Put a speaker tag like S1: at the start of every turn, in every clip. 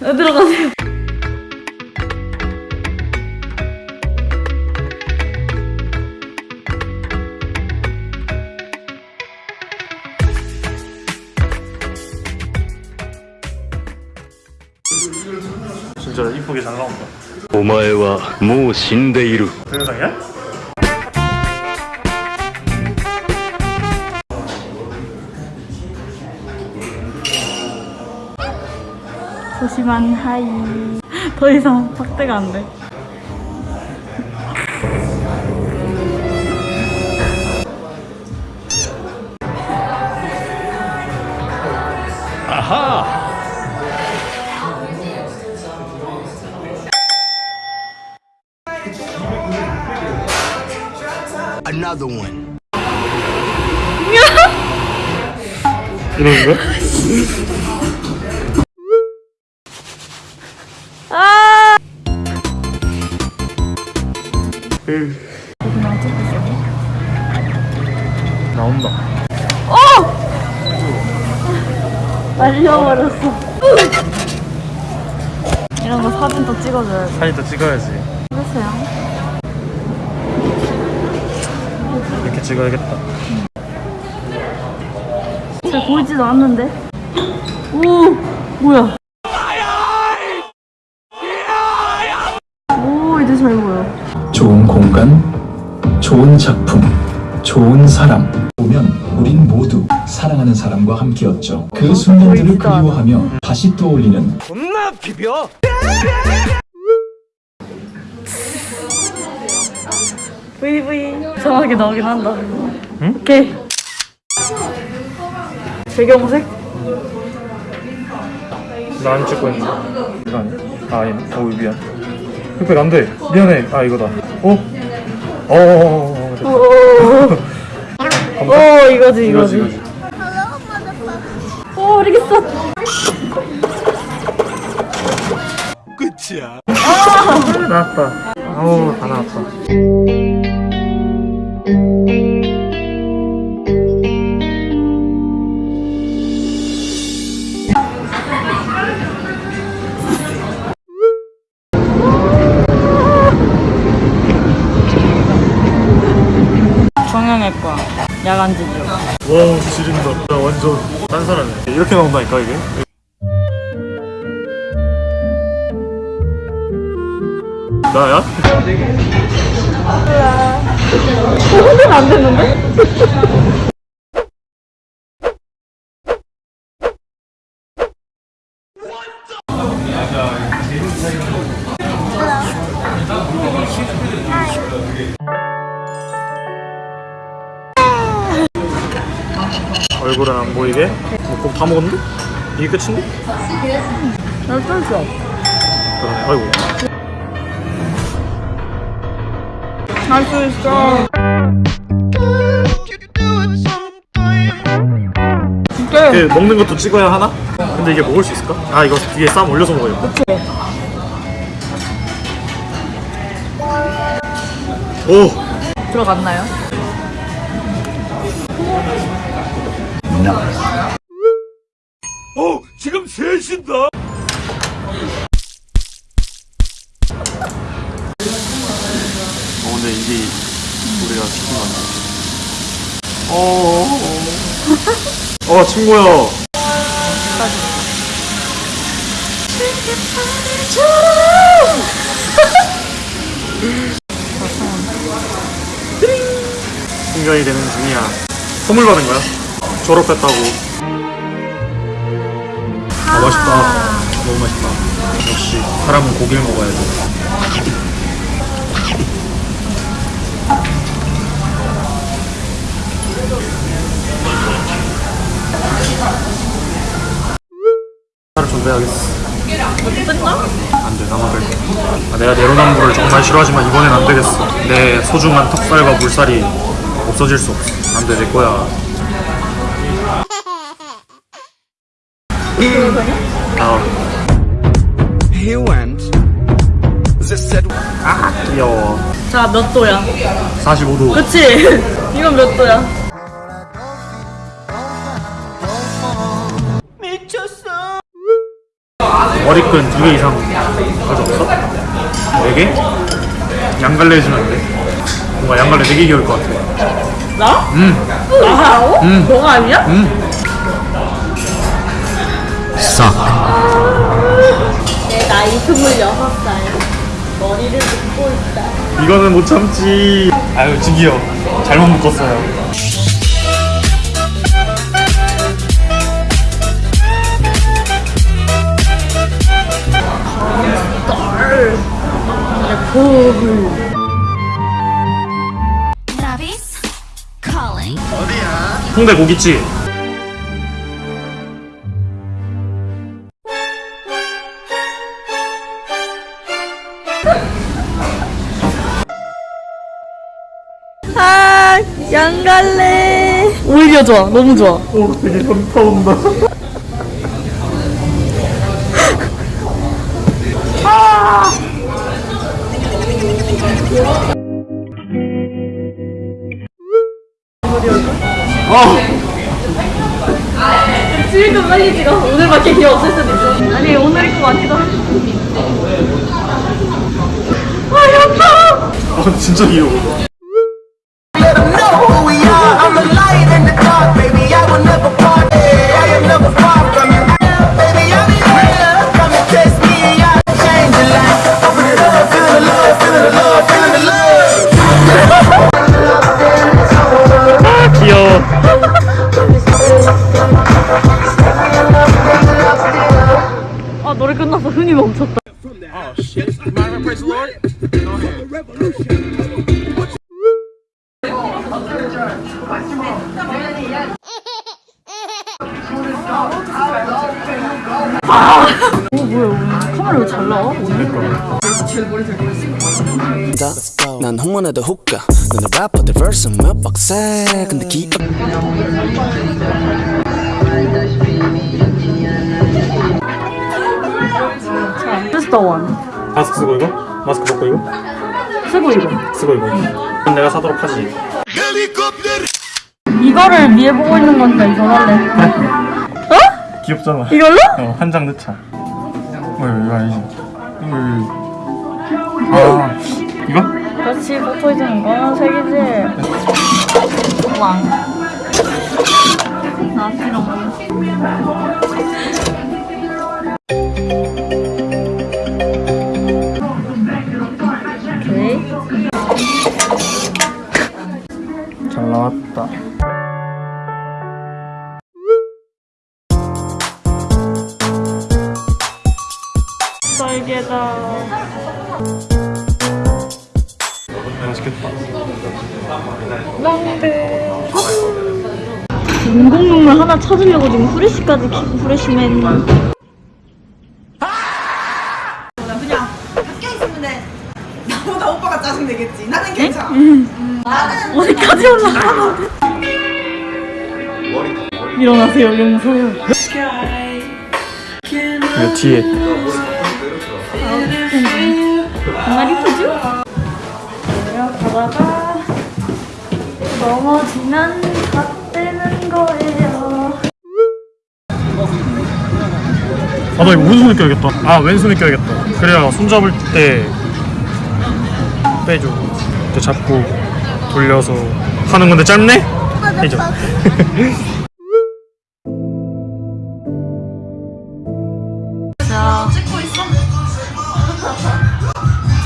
S1: 어, 들어가세요.
S2: 진짜 이쁘게 잘 나온다.
S3: 오마에와 모
S2: 신데이루. 세상에?
S1: 소심한 하이. 더 이상 확대가 안 돼. 아하!
S3: Another one
S2: 이러는 거야?
S1: 아!
S2: 으. 나온다
S1: 말려버렸어. 이런 거 사진 또 찍어줘야 돼.
S2: 사진 또 찍어야지
S1: 그러세요.
S2: 이렇게 찍어야겠다
S1: 잘 보이지도 않는데? 오! 뭐야? 오, 이제 잘 보여.
S4: 좋은 공간, 좋은 작품, 좋은 사람. 보면 우린 모두 사랑하는 사람과 함께였죠. 그 순간들을
S1: 보이지도 않아.
S4: 그리워하며 다시 떠올리는
S1: 브이브 이. 이상하게 나오긴 한다. 응? 오케이. 배경색?
S2: 나 안 찍고 있는데 이거 아니야? 아 아니네 어우 미안 흑백 안돼 미안해 아 이거다 어? 어어어어
S1: 오, 오, 이거지,
S2: 이거지
S1: 이거지.
S2: 이거지
S1: 오, 모르겠어.
S3: 끝이야
S2: 나왔다 어우 다 나왔다
S1: 정형외과. 야간 진료.
S2: 와 지린다 나 완전 딴 사람이야 이렇게 나온다니까 이게 나야?
S1: 손은 안 되는데?
S2: 얼굴은 안 보이게 먹고 다 먹었는데? 이게 끝인데?
S1: 날 떨죠?
S2: 그러네 아이고
S1: 할 수 있어. 이게
S2: 그 먹는 것도 찍어야 하나? 근데 이게 먹을 수 있을까? 아 이거 뒤에 쌈 올려서 먹어야겠다 오!
S1: 들어갔나요?
S3: 어 지금 셋인다
S2: 어 근데 이게 우리가 시킨 건데 어, 어, 어 친구야 신경이 되는 중이야. 선물 받은 거야? 졸업했다고. 아 맛있다. 너무 맛있다. 역시 사람은 고기를 먹어야 돼
S1: 뺐나?
S2: 안돼 나만 뺄게 아, 내가 내로남불을 정말 싫어하지만 이번엔 안 되겠어 내 소중한 턱살과 물살이 없어질 수 없어 안돼 내 거야
S3: He went. They said,
S2: 귀여워
S1: 자, 몇 도야?
S2: 45도
S1: 그치? 이건 몇 도야?
S2: 머리끈 두 개 이상 가져왔어? 네 개? 양갈래 해주면 안 돼? 뭔가 양갈래 네개 귀여울 것 같아
S1: 나?
S2: 음.
S1: 나라고?
S2: 음.
S1: 너가 아니야?
S3: suck.
S1: 내 나이 26살. 머리를 묶고 있다.
S2: 이거는 못 참지 아유 지기요 잘못 묶었어요
S5: Calling.
S2: 홍대 고깃집
S1: 아, 양 갈래. 오히려 좋아. 너무 좋아.
S2: 오 되게 현타 온다
S1: 지금 빨리 찍어. 오늘밖에 기억 없을 수도 있어. 아니, 오늘 입고 많이 더. 아, 현타!
S2: 아 진짜 귀여워
S1: 카메라 왜 잘 나와?
S6: 난 홍문에도 훅가 너는 래퍼들 verse 몇 박세 근데 기억
S1: 스타 원.
S2: 마스크 쓰고 이거? 마스크 벗고 이거?
S1: 쓰고 이거.
S2: 쓰고 이거 그럼 내가 사도록 하지
S1: 이거를 위에 보고 있는 거니까 이거 할래. 어?
S2: 귀엽잖아
S1: 이걸로?
S2: 어, 한 장 넣자. 어, 이거 아니지. 이거, 이거. 아, 이거?
S1: 그렇지, 포토이즈는 이거는 색이지. 왕. 나 필요
S2: 맛있겠다.
S1: 인공눈물 하나 찾으려고 지금 후레쉬까지 키고 후레쉬맨.
S7: 나보다 오빠가 짜증 내겠지. 나는 괜찮아.
S1: 어디까지 올라가? 일어나세요, 용서요.
S2: 뒤에.
S1: 정말 이쁘죠? 내려가다가 넘어지면 다 떼는 거예요.
S2: 아, 나 이거 오른손에 껴야겠다. 아, 왼손에 껴야겠다. 그래야 손 잡을 때 빼줘. 이렇게 잡고 돌려서 하는 건데 짧네? 해줘.
S1: 자,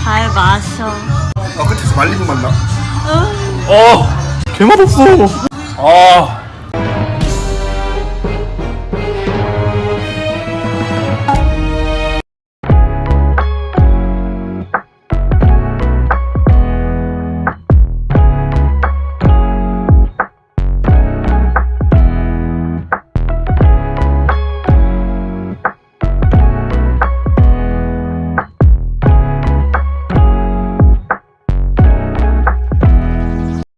S1: 잘 마셔.
S3: 어, 끝에서 말리고 만나.
S2: 어, 개맛없어. 아,